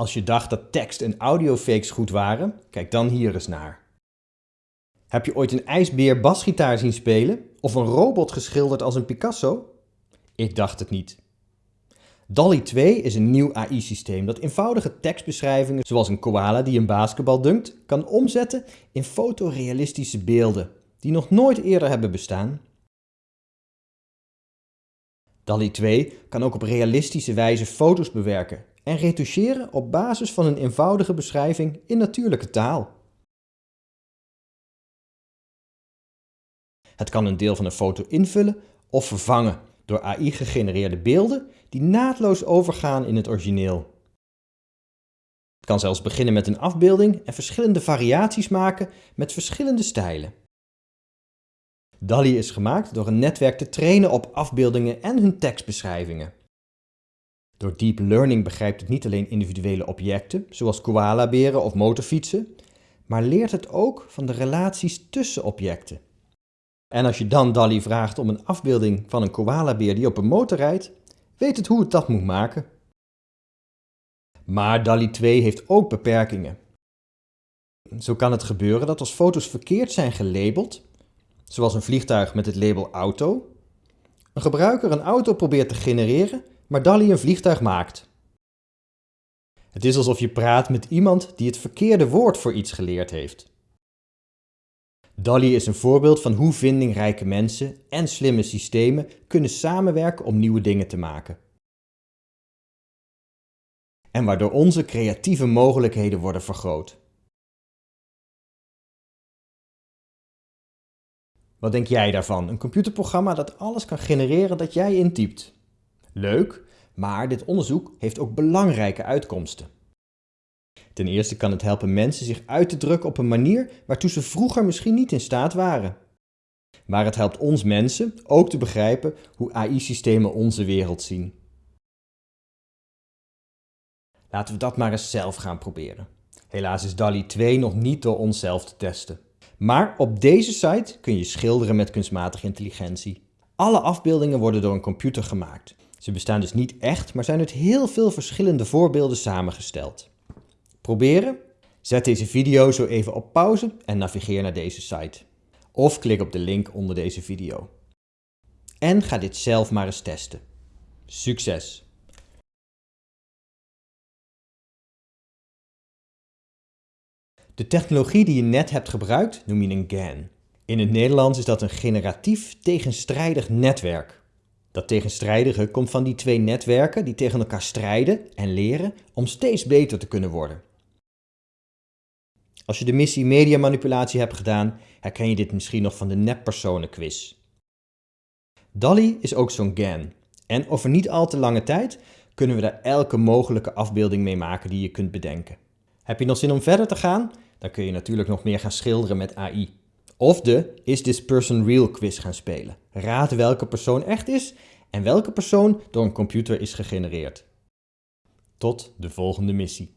Als je dacht dat tekst- en audiofakes goed waren, kijk dan hier eens naar. Heb je ooit een ijsbeer basgitaar zien spelen of een robot geschilderd als een Picasso? Ik dacht het niet. DALL-E 2 is een nieuw AI-systeem dat eenvoudige tekstbeschrijvingen, zoals een koala die een basketbal dunkt, kan omzetten in fotorealistische beelden die nog nooit eerder hebben bestaan. DALL-E 2 kan ook op realistische wijze foto's bewerken en retoucheren op basis van een eenvoudige beschrijving in natuurlijke taal. Het kan een deel van een foto invullen of vervangen door AI gegenereerde beelden die naadloos overgaan in het origineel. Het kan zelfs beginnen met een afbeelding en verschillende variaties maken met verschillende stijlen. DALL-E is gemaakt door een netwerk te trainen op afbeeldingen en hun tekstbeschrijvingen. Door deep learning begrijpt het niet alleen individuele objecten, zoals koalaberen of motorfietsen, maar leert het ook van de relaties tussen objecten. En als je dan DALL-E vraagt om een afbeelding van een koalabeer die op een motor rijdt, weet het hoe het dat moet maken. Maar DALL-E 2 heeft ook beperkingen. Zo kan het gebeuren dat als foto's verkeerd zijn gelabeld, zoals een vliegtuig met het label auto, een gebruiker een auto probeert te genereren, maar DALL-E een vliegtuig maakt. Het is alsof je praat met iemand die het verkeerde woord voor iets geleerd heeft. DALL-E is een voorbeeld van hoe vindingrijke mensen en slimme systemen kunnen samenwerken om nieuwe dingen te maken. En waardoor onze creatieve mogelijkheden worden vergroot. Wat denk jij daarvan? Een computerprogramma dat alles kan genereren dat jij intypt. Leuk, maar dit onderzoek heeft ook belangrijke uitkomsten. Ten eerste kan het helpen mensen zich uit te drukken op een manier waartoe ze vroeger misschien niet in staat waren. Maar het helpt ons mensen ook te begrijpen hoe AI-systemen onze wereld zien. Laten we dat maar eens zelf gaan proberen. Helaas is DALI 2 nog niet door onszelf te testen. Maar op deze site kun je schilderen met kunstmatige intelligentie. Alle afbeeldingen worden door een computer gemaakt. Ze bestaan dus niet echt, maar zijn uit heel veel verschillende voorbeelden samengesteld. Proberen? Zet deze video zo even op pauze en navigeer naar deze site. Of klik op de link onder deze video. En ga dit zelf maar eens testen. Succes! De technologie die je net hebt gebruikt noem je een GAN. In het Nederlands is dat een generatief tegenstrijdig netwerk. Dat tegenstrijdige komt van die twee netwerken die tegen elkaar strijden en leren om steeds beter te kunnen worden. Als je de missie mediamanipulatie hebt gedaan, herken je dit misschien nog van de neppersonenquiz. DALI is ook zo'n GAN. En over niet al te lange tijd kunnen we daar elke mogelijke afbeelding mee maken die je kunt bedenken. Heb je nog zin om verder te gaan? Dan kun je natuurlijk nog meer gaan schilderen met AI. Of de Is This Person Real quiz gaan spelen. Raad welke persoon echt is en welke persoon door een computer is gegenereerd. Tot de volgende missie.